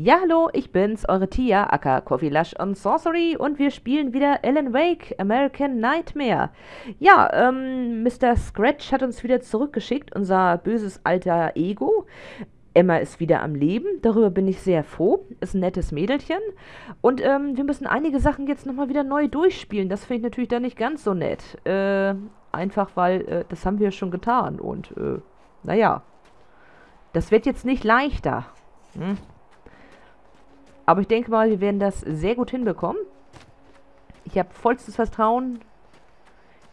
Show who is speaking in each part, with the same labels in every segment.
Speaker 1: Ja, hallo, ich bin's, eure Tia, aka Coffee Lush und Sorcery und wir spielen wieder Alan Wake, American Nightmare. Ja, ähm, Mr. Scratch hat uns wieder zurückgeschickt, unser böses alter Ego. Emma ist wieder am Leben, darüber bin ich sehr froh, ist ein nettes Mädelchen. Und ähm, wir müssen einige Sachen jetzt nochmal wieder neu durchspielen, das finde ich natürlich dann nicht ganz so nett. Äh, einfach weil, äh, das haben wir schon getan und, äh, naja, das wird jetzt nicht leichter. Hm? Aber ich denke mal, wir werden das sehr gut hinbekommen. Ich habe vollstes Vertrauen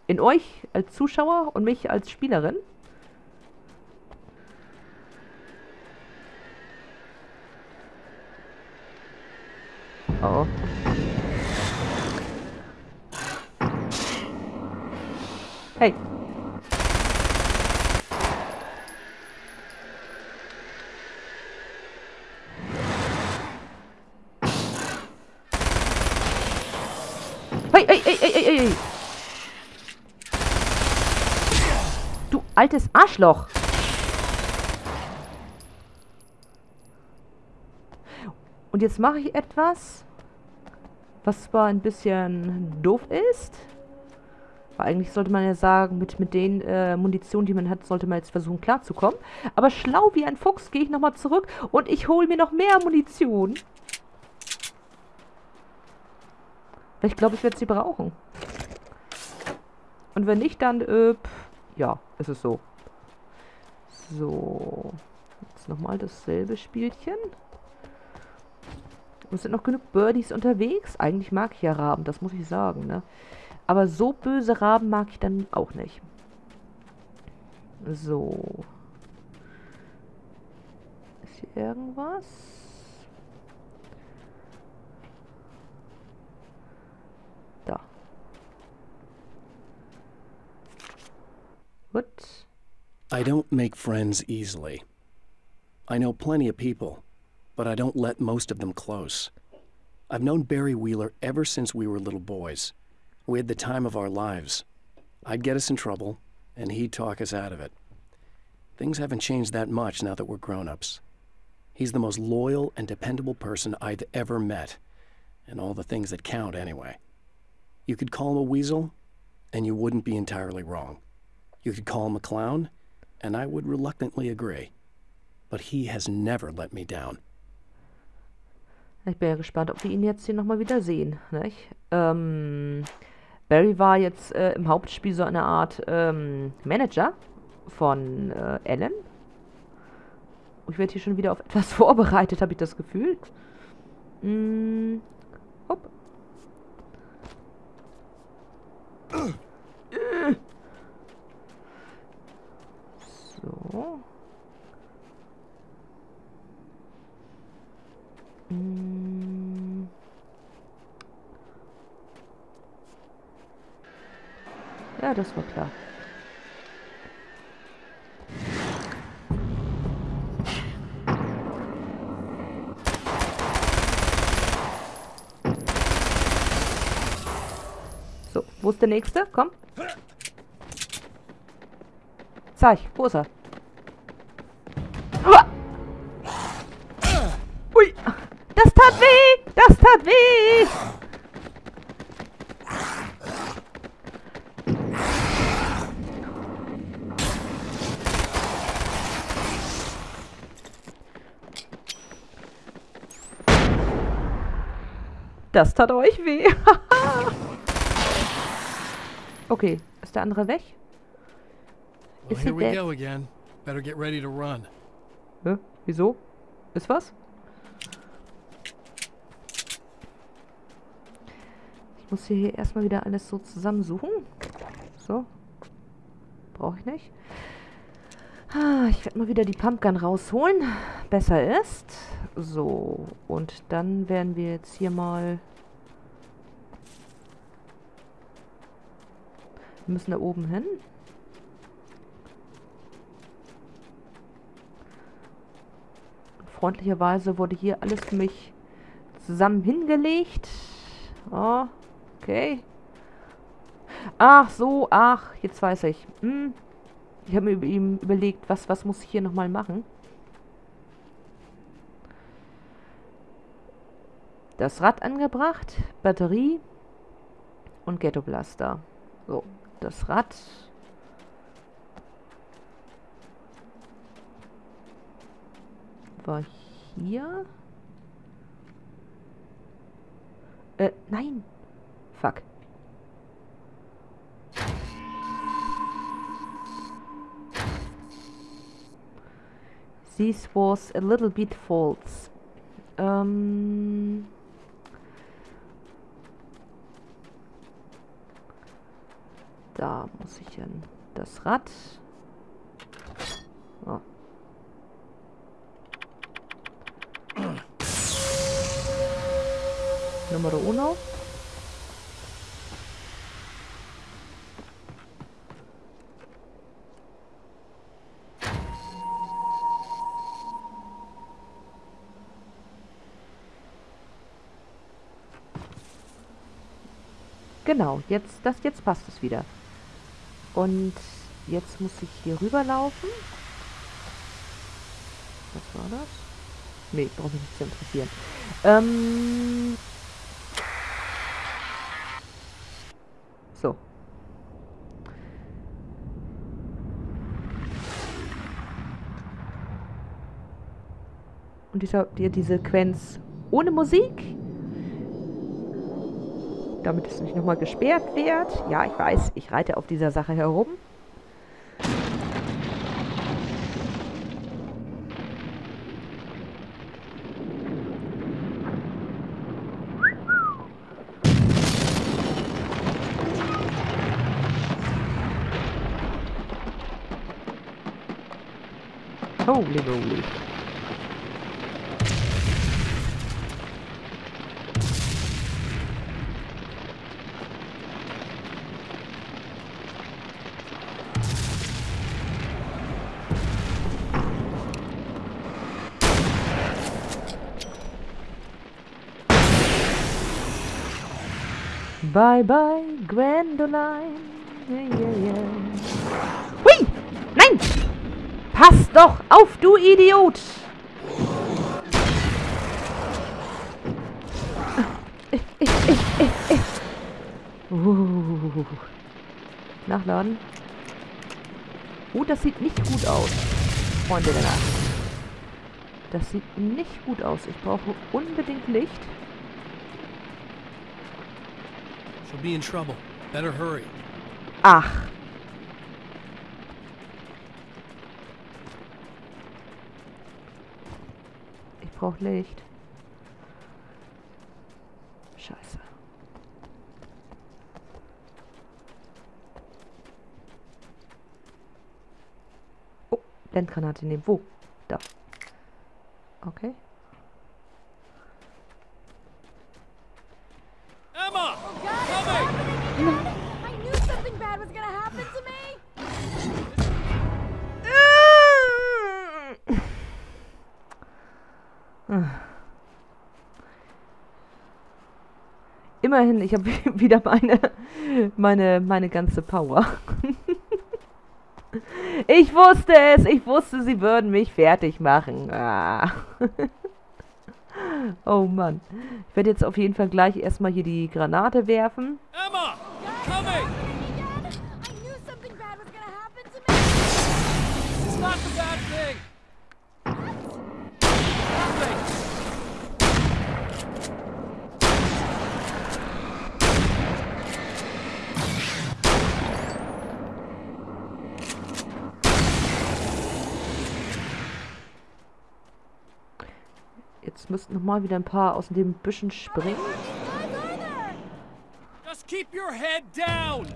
Speaker 1: in euch als Zuschauer und mich als Spielerin. Oh. Hey. Hey, hey, hey, hey, hey. Du altes Arschloch. Und jetzt mache ich etwas, was zwar ein bisschen doof ist. Weil eigentlich sollte man ja sagen, mit, mit den äh, Munition, die man hat, sollte man jetzt versuchen klarzukommen. Aber schlau wie ein Fuchs gehe ich nochmal zurück und ich hole mir noch mehr Munition. Weil ich glaube, ich werde sie brauchen. Und wenn nicht, dann, äh, pff, ja, ist so. So. Jetzt nochmal dasselbe Spielchen. Und sind noch genug Birdies unterwegs. Eigentlich mag ich ja Raben, das muss ich sagen, ne? Aber so böse Raben mag ich dann auch nicht. So. Ist hier irgendwas?
Speaker 2: I don't make friends easily. I know plenty of people, but I don't let most of them close. I've known Barry Wheeler ever since we were little boys. We had the time of our lives. I'd get us in trouble, and he'd talk us out of it. Things haven't changed that much now that we're grown-ups. He's the most loyal and dependable person I've ever met, and all the things that count anyway. You could call him a weasel, and you wouldn't be entirely wrong. You could call him a clown, and I would reluctantly agree. But he has never let me down.
Speaker 1: Ich bin ja gespannt, ob wir ihn jetzt hier nochmal wieder sehen. Nicht? Ähm, Barry war jetzt äh, im Hauptspiel so eine Art ähm, Manager von äh, Ellen. Ich werde hier schon wieder auf etwas vorbereitet, habe ich das Gefühl. Hm, hopp. Hm. Ja, das war klar. So, wo ist der nächste? Komm. Zeig, wo ist er? Ui, das tat weh, das tat weh. Das tat euch weh. okay, ist der andere weg?
Speaker 3: Well, here
Speaker 1: he
Speaker 3: we go again. Better get ready to run.
Speaker 1: Hä? Wieso? Ist was? Ich muss hier erstmal wieder alles so zusammensuchen. So. Brauche ich nicht. Ah, Ich werde mal wieder die Pumpgun rausholen. Besser ist. So. Und dann werden wir jetzt hier mal... Wir müssen da oben hin. Freundlicherweise wurde hier alles für mich zusammen hingelegt. Oh, okay. Ach so, ach, jetzt weiß ich. Hm. Ich habe mir über ihm überlegt, was, was muss ich hier nochmal machen. Das Rad angebracht, Batterie und Ghetto Blaster. So, das Rad. War hier. Äh, nein. Fuck. This was a little bit false. Ähm... Dann das Rad. Oh. Numero uno. Genau, jetzt, das, jetzt passt es wieder. Und jetzt muss ich hier rüberlaufen. Was war das? Nee, brauche mich nicht zu interessieren. Ähm so. Und dieser, die, die Sequenz ohne Musik damit es nicht nochmal gesperrt wird. Ja, ich weiß, ich reite auf dieser Sache herum. Holy moly. Bye bye, Gwendoline. Yeah, yeah, yeah. Hui! Nein! Pass doch auf, du Idiot! Uh. Nachladen. Oh, das sieht nicht gut aus, Freunde der Nacht. Das sieht nicht gut aus. Ich brauche unbedingt Licht.
Speaker 3: She'll be in trouble. Better hurry.
Speaker 1: Ach. Ich brauche Licht. Scheiße. Oh, Blendgranate nehmen. Wo? Da. Okay.
Speaker 3: Emma!
Speaker 4: I knew something bad was gonna happen to me!
Speaker 1: Immerhin, ich habe wieder meine, meine, meine ganze Power. Ich wusste es, ich wusste, sie würden mich fertig machen. Ah. Oh Mann. Ich werde jetzt auf jeden Fall gleich erstmal hier die Granate werfen.
Speaker 3: Emma! Coming!
Speaker 4: Dad, I knew something bad was gonna happen to me!
Speaker 3: It's not the bad thing! Nothing!
Speaker 1: Jetzt müssten noch mal wieder ein paar aus den Büschen springen.
Speaker 3: Just keep your head down!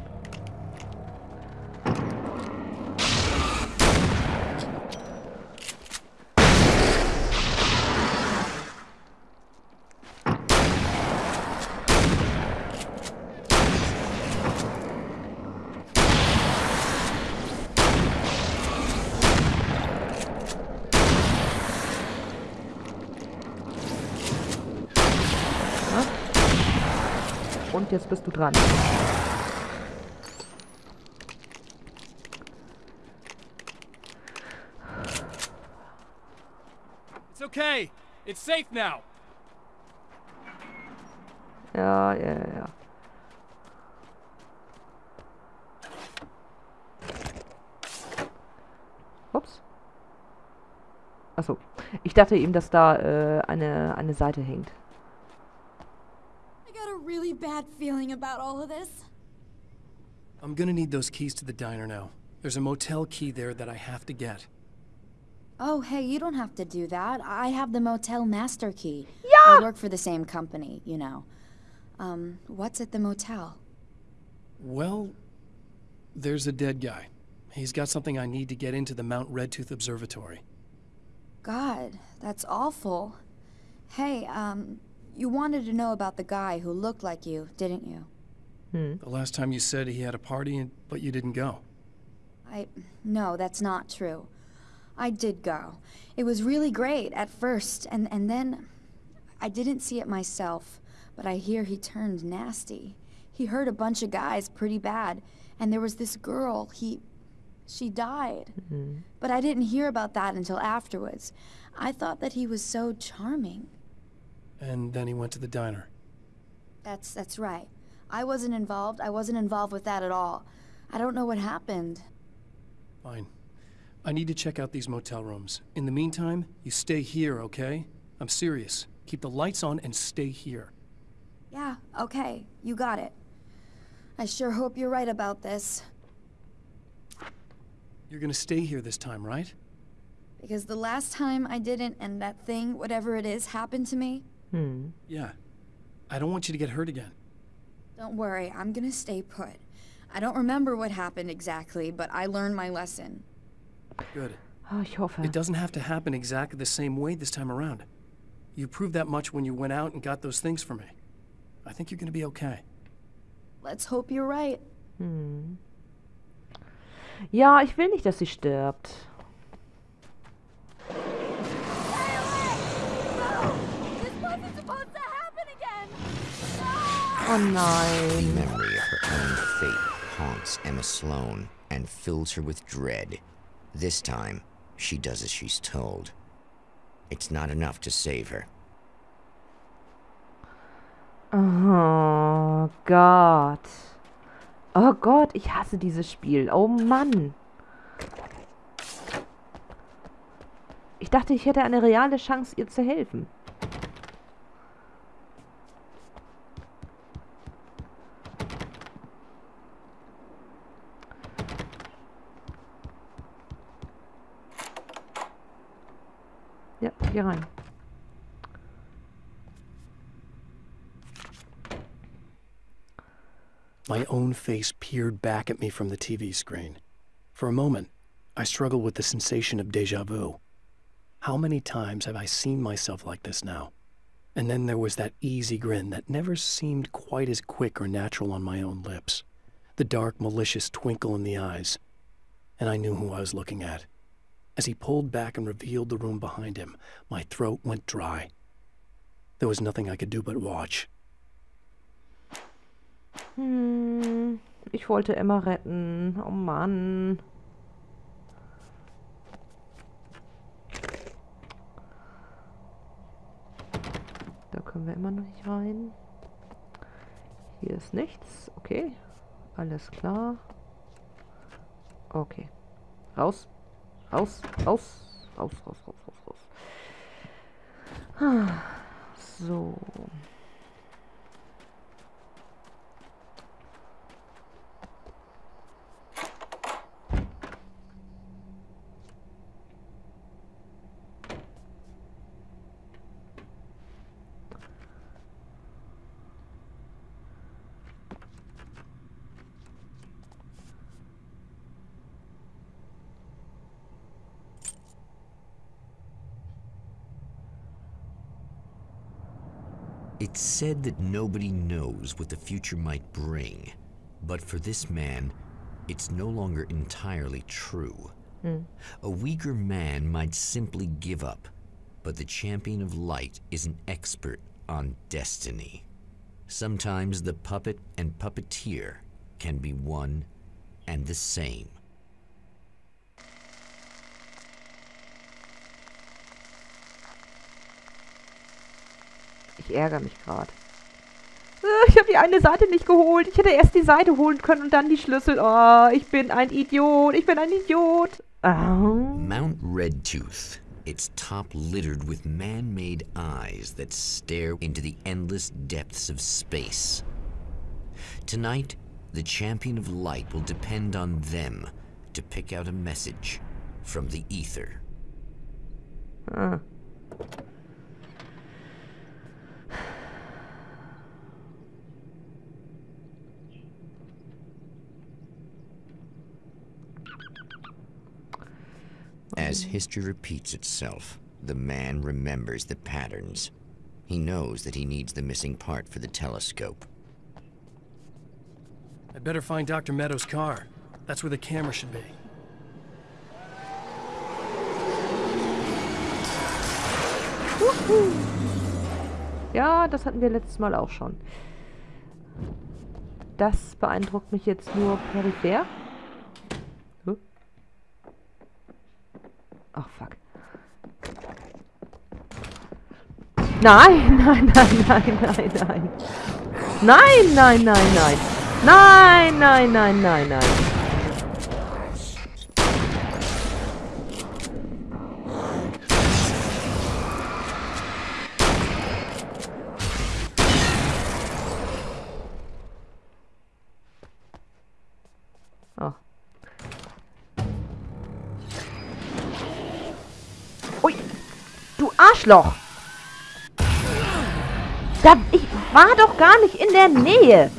Speaker 1: Und jetzt bist du dran.
Speaker 3: It's okay. It's safe now.
Speaker 1: Ja, ja, ja. Ups. Achso. Ich dachte eben, dass da äh, eine, eine Seite hängt.
Speaker 4: I got a really bad feeling about all of this.
Speaker 2: I'm gonna need those keys to the diner now. There's a motel key there that I have to get.
Speaker 5: Oh, hey, you don't have to do that. I have the motel master key.
Speaker 1: Yeah.
Speaker 5: I work for the same company, you know. Um, what's at the motel?
Speaker 2: Well, there's a dead guy. He's got something I need to get into the Mount Redtooth Observatory.
Speaker 5: God, that's awful. Hey, um, you wanted to know about the guy who looked like you, didn't you? Hmm.
Speaker 2: The last time you said he had a party, and- but you didn't go.
Speaker 5: I. No, that's not true. I did go. It was really great at first, and, and then. I didn't see it myself, but I hear he turned nasty. He hurt a bunch of guys pretty bad, and there was this girl, he. She died. Mm-hmm. But I didn't hear about that until afterwards. I thought that he was so charming.
Speaker 2: And then he went to the diner.
Speaker 5: That's that's right. I wasn't involved. I wasn't involved with that at all. I don't know what happened.
Speaker 2: Fine. I need to check out these motel rooms. In the meantime, you stay here, okay? I'm serious. Keep the lights on and stay here.
Speaker 5: Yeah, okay, you got it. I sure hope you're right about this.
Speaker 2: You're gonna stay here this time, right?
Speaker 5: Because the last time I didn't, and that thing, whatever it is, happened to me,
Speaker 1: Hm.
Speaker 2: Yeah. I don't want you to get hurt again.
Speaker 5: don't worry, I'm gonna stay put. I don't remember what happened exactly, but I learned my lesson.
Speaker 2: Good.
Speaker 1: Ah, ich hoffe.
Speaker 2: It doesn't have to happen exactly the same way this time around. You proved that much when you went out and got those things for me. I think you're gonna be okay.
Speaker 5: Let's hope you're right.
Speaker 1: Hm. Ja, ich will nicht, dass sie stirbt. Oh nein.
Speaker 6: memory of her own fate haunts Emma Sloan and fills her with dread. This time, she does as she's told. It's not enough to save her.
Speaker 1: Oh Gott. Oh Gott, ich hasse dieses Spiel. Oh Mann. Ich dachte, ich hätte eine reale Chance, ihr zu helfen. Rein.
Speaker 2: My own face peered back at me from the TV screen. For a moment, I struggled with the sensation of deja vu. How many times have I seen myself like this now? And then there was that easy grin that never seemed quite as quick or natural on my own lips, the dark, malicious twinkle in the eyes. And I knew who I was looking at. As he pulled back and revealed the room behind him, my throat went dry. There was nothing I could do but watch.
Speaker 1: Hm, ich wollte Emma retten. Oh Mann. Da können wir immer noch nicht rein. Hier ist nichts. Okay. Alles klar. Okay. Raus. Raus. Raus. Raus, raus, raus, raus, raus. Ah, So.
Speaker 6: Said that nobody knows what the future might bring, but for this man, it's no longer entirely true. Hmm. A weaker man might simply give up, but the champion of light is an expert on destiny. Sometimes the puppet and puppeteer can be one and the same.
Speaker 1: Ich ärgere mich gerade. die eine Seite nicht geholt. Ich hätte erst die Seite holen können und dann die Schlüssel. Oh, ich bin ein Idiot. Ich bin ein Idiot. Oh.
Speaker 6: Mount Redtooth. Its top littered with man made eyes that stare into the endless depths of space. Tonight, the champion of light will depend on them to pick out a message from the ether.
Speaker 1: Ah.
Speaker 6: As history repeats itself, the man remembers the patterns. He knows that he needs the missing part for the telescope.
Speaker 2: I'd better find Dr. Meadows' car. That's where the camera should be.
Speaker 1: Ja, das hatten wir letztes Mal auch schon. Das beeindruckt mich jetzt nur peripher. Ach, fuck. Nein, nein, nein, nein, nein, nein. Nein, nein, nein, nein. Nein, nein, nein, nein, nein. Arschloch! Da, ich war doch gar nicht in der Nähe.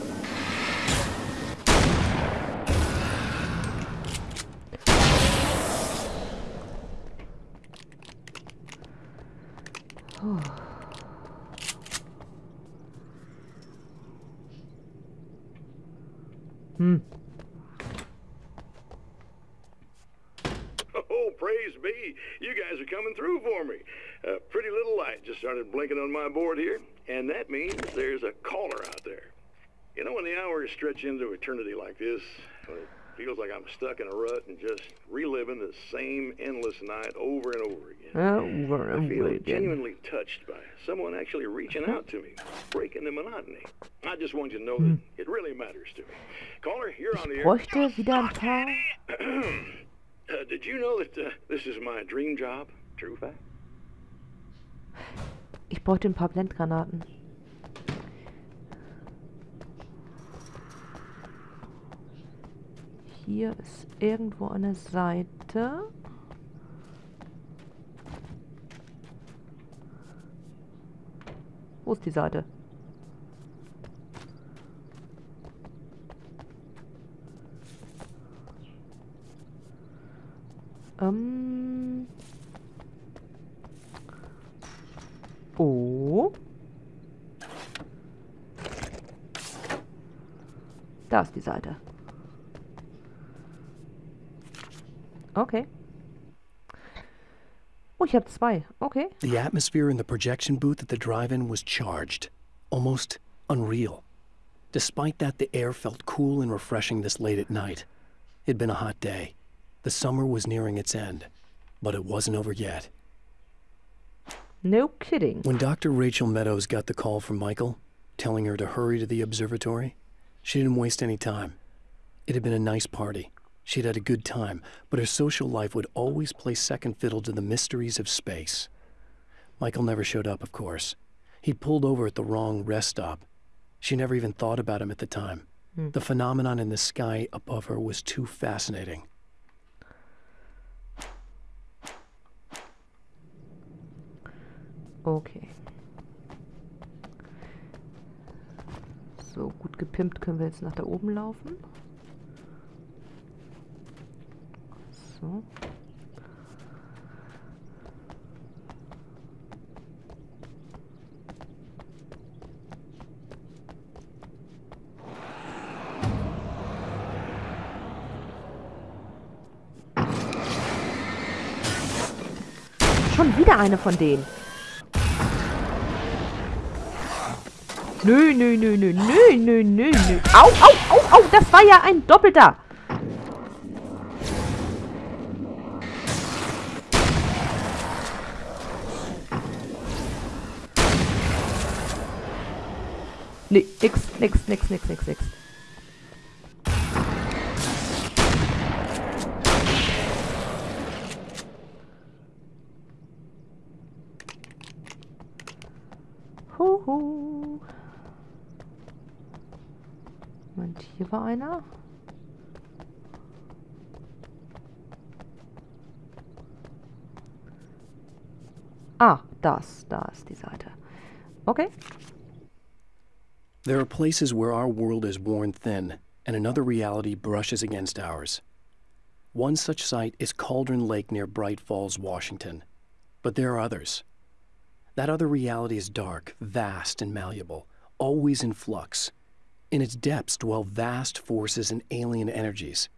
Speaker 7: That means there's a caller out there. You know, when the hours stretch into eternity like this, when it feels like I'm stuck in a rut and just reliving the same endless night over and over again.
Speaker 1: Over
Speaker 7: I
Speaker 1: and
Speaker 7: feel
Speaker 1: over again.
Speaker 7: genuinely touched by someone actually reaching out to me, breaking the monotony. I just want you to know that it really matters to me. Caller, you're on the air.
Speaker 1: wieder ein paar.
Speaker 7: Uh, did you know that uh, this is my dream job? True fact.
Speaker 1: Ich bräuchte ein paar Blendgranaten. Hier ist irgendwo eine Seite. Wo ist die Seite? Ähm. Oh. Da ist die Seite. Ich habe zwei. Okay.
Speaker 2: The atmosphere in the projection booth at the drive-in was charged, almost unreal. Despite that, the air felt cool and refreshing this late at night. It'd been a hot day. The summer was nearing its end, but it wasn't over yet.
Speaker 1: No kidding.
Speaker 2: When Dr. Rachel Meadows got the call from Michael, telling her to hurry to the observatory, she didn't waste any time. It had been a nice party. She'd had a good time, but her social life would always play second fiddle to the mysteries of space. Michael never showed up, of course. He'd pulled over at the wrong rest stop. She never even thought about him at the time. Hmm. The phenomenon in the sky above her was too fascinating.
Speaker 1: Okay. So, gut gepimpt können wir jetzt nach da oben laufen. So. Schon wieder eine von denen. Nö, nö, nö, nö, nö, nö, nö, nö. Au, au, au, au, das war ja ein Doppelter. Nee, nix, nix, nix, nix, nix, nix. Huhu. Moment, hier war einer. Ah, das, da ist die Seite. Okay.
Speaker 2: There are places where our world is worn thin, and another reality brushes against ours. One such site is Cauldron Lake near Bright Falls, Washington. But there are others. That other reality is dark, vast, and malleable, always in flux. In its depths dwell vast forces and alien energies.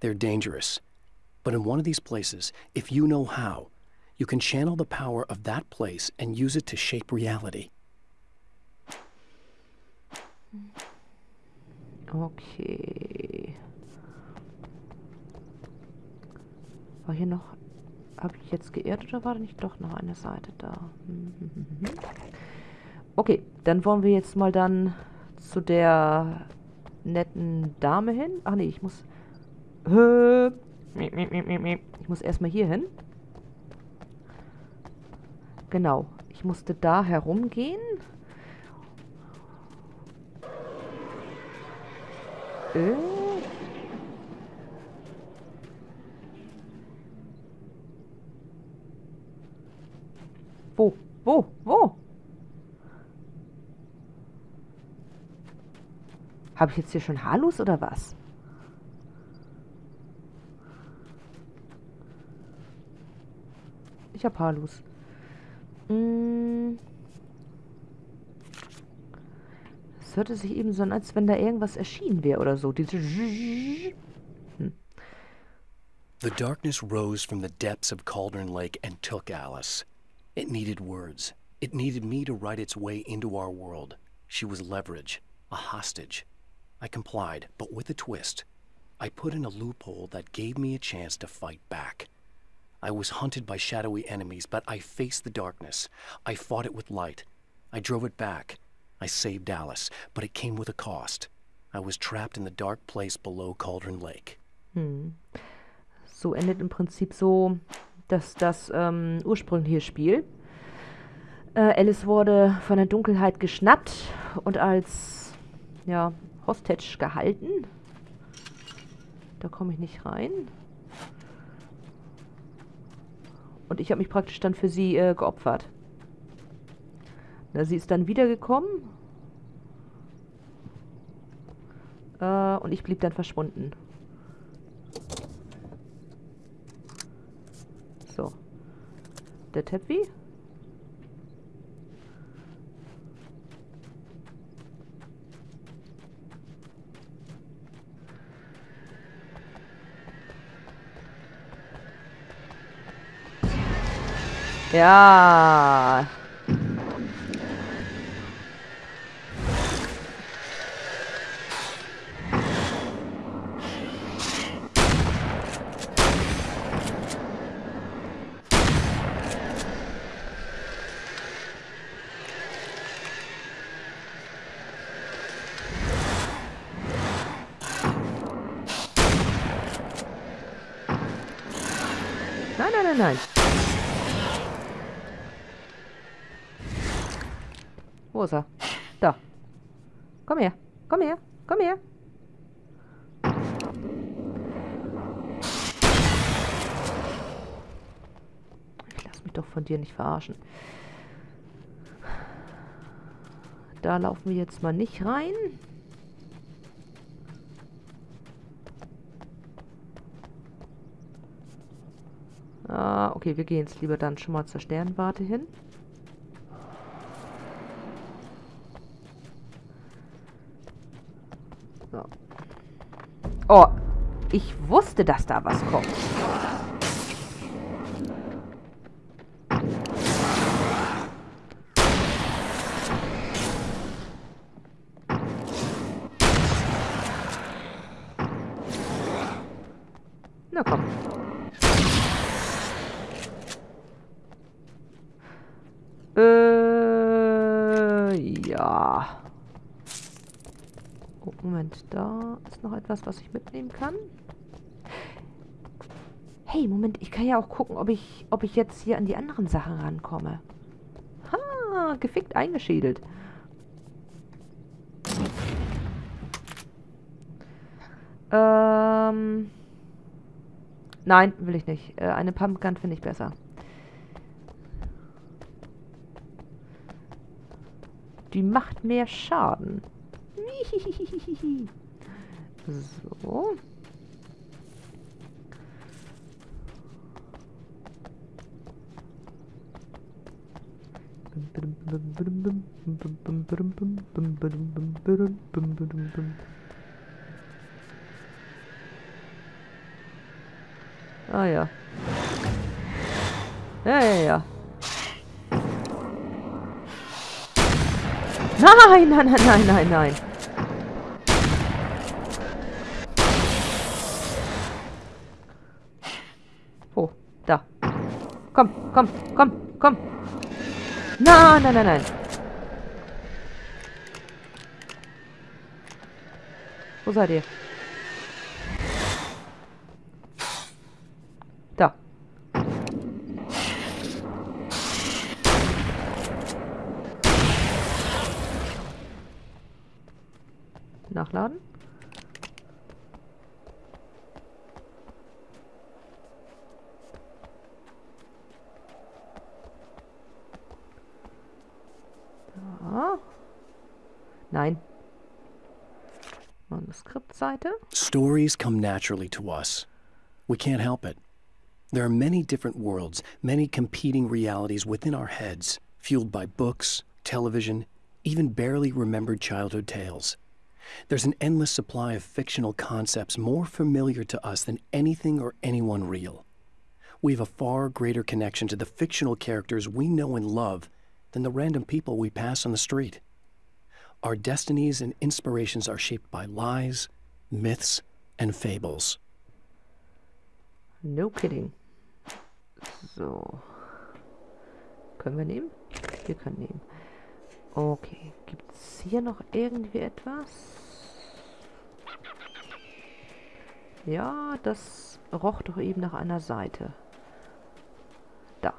Speaker 2: They're dangerous. But in one of these places, if you know how, you can channel the power of that place and use it to shape reality.
Speaker 1: Okay. War hier noch... Habe ich jetzt geirrt oder war da nicht doch noch eine Seite da? Okay, dann wollen wir jetzt mal dann zu der netten Dame hin. Ach nee, ich muss... Ich muss erstmal hier hin. Genau. Ich musste da herumgehen. Äh. Wo? Wo? Wo? Habe ich jetzt hier schon Halus oder was? Ich habe Halus. Hm. Hörte sich eben so an, als wenn da irgendwas erschienen wäre oder so. Diese hm.
Speaker 2: The darkness rose from the depths of Cauldron Lake and took Alice. It needed words. It needed me to write its way into our world. She was leverage, a hostage. I complied, but with a twist. I put in a loophole that gave me a chance to fight back. I was hunted by shadowy enemies, but I faced the darkness. I fought it with light. I drove it back. I saved Alice, but it came with a cost. I was trapped in the dark place below Cauldron Lake.
Speaker 1: Hm. So endet im Prinzip so das, das ähm, ursprüngliche Spiel. Äh, Alice wurde von der Dunkelheit geschnappt und als ja, Hostage gehalten. Da komme ich nicht rein. Und ich habe mich praktisch dann für sie äh, geopfert. Na, sie ist dann wiedergekommen. Äh, und ich blieb dann verschwunden. So. Der Teppi. Ja. Nein, nein, nein, nein. Wo ist er? Da. Komm her. Komm her. Komm her. Ich lass mich doch von dir nicht verarschen. Da laufen wir jetzt mal nicht rein. Ah, okay, wir gehen jetzt lieber dann schon mal zur Sternwarte hin. So. Oh, ich wusste, dass da was kommt. Na komm. Äh, ja. Moment, da ist noch etwas, was ich mitnehmen kann. Hey, Moment, ich kann ja auch gucken, ob ich, ob ich jetzt hier an die anderen Sachen rankomme. Ha, gefickt eingeschädelt. Ähm... Nein, will ich nicht. Äh, eine Pumpgun finde ich besser. Die macht mehr Schaden. So. Ah ja. Ja, ja, ja. Nein, nein, nein, nein, nein, nein. Oh, da. Komm, komm, komm, komm. Nein, nein, nein, nein. Wo seid ihr? Da. Nachladen.
Speaker 2: Stories come naturally to us. We can't help it. There are many different worlds, many competing realities within our heads, fueled by books, television, even barely remembered childhood tales. There's an endless supply of fictional concepts more familiar to us than anything or anyone real. We have a far greater connection to the fictional characters we know and love than the random people we pass on the street. Our destinies and inspirations are shaped by lies, myths, and fables.
Speaker 1: No kidding. So. Können wir nehmen? Wir können nehmen. Okay. Gibt es hier noch irgendwie etwas? Ja, das roch doch eben nach einer Seite. Da.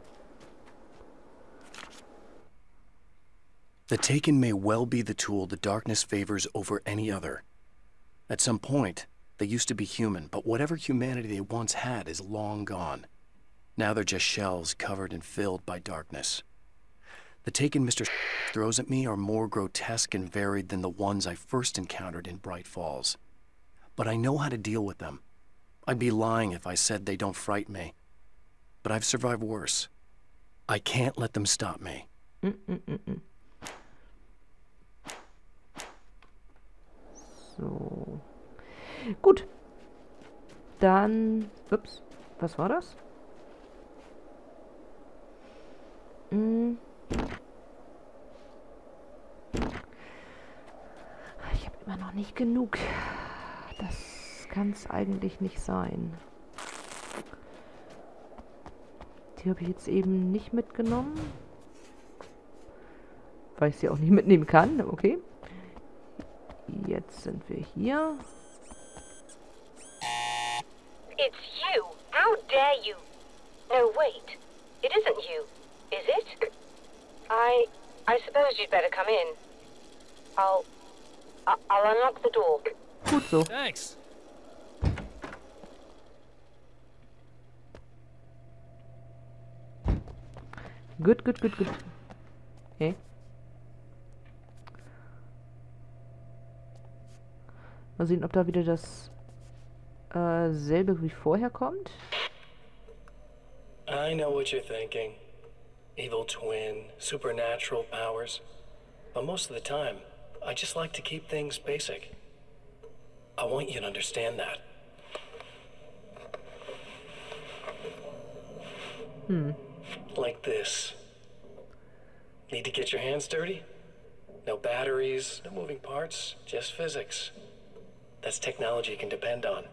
Speaker 2: The Taken may well be the tool the darkness favors over any other. At some point, they used to be human, but whatever humanity they once had is long gone. Now they're just shells covered and filled by darkness. The Taken Mr. throws at me are more grotesque and varied than the ones I first encountered in Bright Falls. But I know how to deal with them. I'd be lying if I said they don't frighten me. But I've survived worse. I can't let them stop me.
Speaker 1: Mm -mm -mm So. Gut. Dann. Ups. Was war das? Hm. Ich habe immer noch nicht genug. Das kann es eigentlich nicht sein. Die habe ich jetzt eben nicht mitgenommen. Weil ich sie auch nicht mitnehmen kann. Okay. Jetzt sind wir hier.
Speaker 8: It's you. How dare you? No, wait. It isn't you, is it? I... I suppose you'd better come in. I'll... I- I'll unlock the door.
Speaker 1: Gut so.
Speaker 3: Thanks.
Speaker 1: Good, good, good, gut. Okay. Mal sehen, ob da wieder das äh, selbe wie vorher kommt.
Speaker 2: I know what you're thinking. Evil twin, supernatural powers. But most of the time, I just like to keep things basic. I want you to understand that.
Speaker 1: Hmm.
Speaker 2: Like this. Need to get your hands dirty? No batteries, no moving parts, just physics. That's technology you can depend on.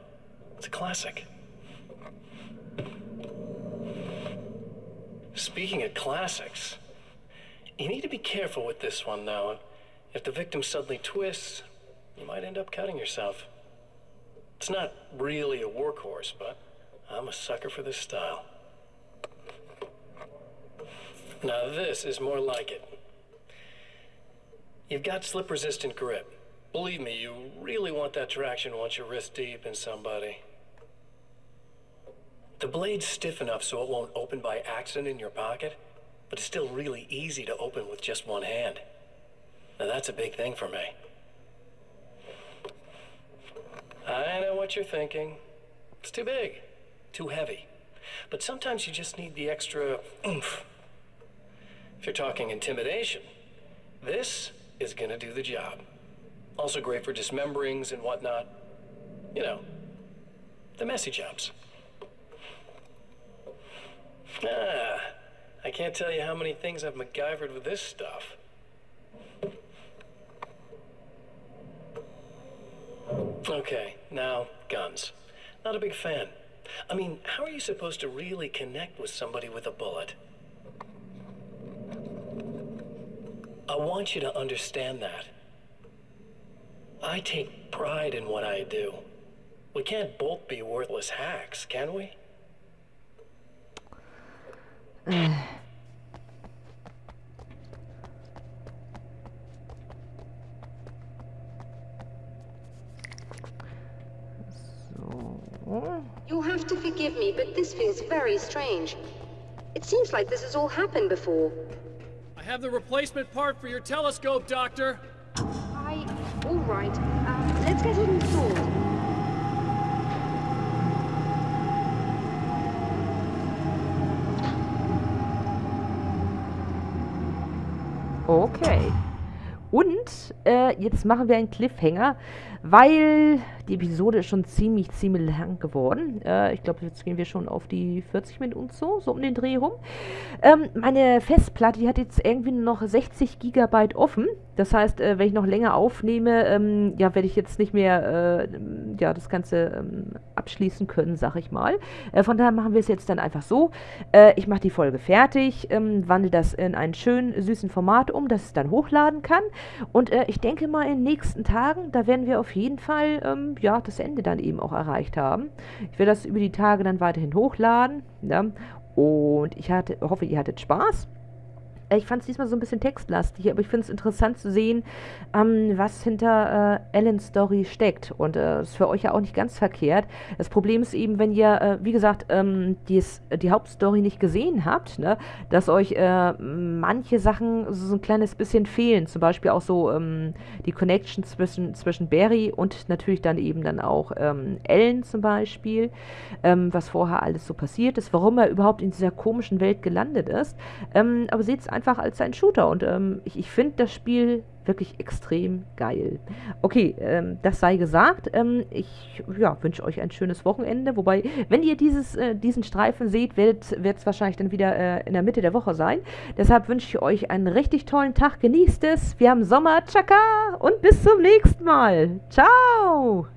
Speaker 2: It's a classic. Speaking of classics, you need to be careful with this one, though. If the victim suddenly twists, you might end up cutting yourself. It's not really a workhorse, but I'm a sucker for this style. Now this is more like it. You've got slip-resistant grip. Believe me, you really want that traction once you're wrist deep in somebody. The blade's stiff enough so it won't open by accident in your pocket, but it's still really easy to open with just one hand. Now that's a big thing for me. I know what you're thinking. It's too big, too heavy. But sometimes you just need the extra oomph. If you're talking intimidation, this is gonna do the job. Also great for dismemberings and whatnot. You know, the messy jobs. Ah, I can't tell you how many things I've MacGyvered with this stuff. Okay, now, guns. Not a big fan. I mean, how are you supposed to really connect with somebody with a bullet? I want you to understand that. I take pride in what I do. We can't both be worthless hacks, can we?
Speaker 1: So.
Speaker 8: You'll have to forgive me, but this feels very strange. It seems like this has all happened before.
Speaker 3: I have the replacement part for your telescope, Doctor.
Speaker 8: All right. Uh, let's get it installed.
Speaker 1: Okay. Und äh, jetzt machen wir einen Cliffhanger, weil die Episode ist schon ziemlich, ziemlich lang geworden. Äh, ich glaube, jetzt gehen wir schon auf die 40 Minuten so, so um den Dreh rum. Ähm, meine Festplatte, die hat jetzt irgendwie noch 60 Gigabyte offen. Das heißt, äh, wenn ich noch länger aufnehme, ähm, ja, werde ich jetzt nicht mehr äh, ja, das Ganze ähm, abschließen können, sag ich mal. Äh, von daher machen wir es jetzt dann einfach so. Äh, ich mache die Folge fertig, ähm, wandle das in einen schönen, süßen Format um, dass es dann hochladen kann. Und äh, ich denke mal, in den nächsten Tagen, da werden wir auf jeden Fall ähm, ja, das Ende dann eben auch erreicht haben. Ich werde das über die Tage dann weiterhin hochladen. Ja? Und ich hatte, hoffe, ihr hattet Spaß. Ich fand es diesmal so ein bisschen textlastig, aber ich finde es interessant zu sehen, ähm, was hinter äh, Ellens Story steckt. Und äh, ist für euch ja auch nicht ganz verkehrt. Das Problem ist eben, wenn ihr, äh, wie gesagt, ähm, dies, die Hauptstory nicht gesehen habt, ne, dass euch äh, manche Sachen so ein kleines bisschen fehlen. Zum Beispiel auch so ähm, die Connection zwischen, zwischen Barry und natürlich dann eben dann auch ähm, Ellen zum Beispiel, ähm, was vorher alles so passiert ist, warum er überhaupt in dieser komischen Welt gelandet ist. Ähm, aber seht es einfach als ein Shooter und ähm, ich, ich finde das Spiel wirklich extrem geil. Okay, ähm, das sei gesagt. Ähm, ich ja, wünsche euch ein schönes Wochenende. Wobei, wenn ihr dieses, äh, diesen Streifen seht, wird es wahrscheinlich dann wieder äh, in der Mitte der Woche sein. Deshalb wünsche ich euch einen richtig tollen Tag. Genießt es. Wir haben Sommer. Tschakka. Und bis zum nächsten Mal. Ciao.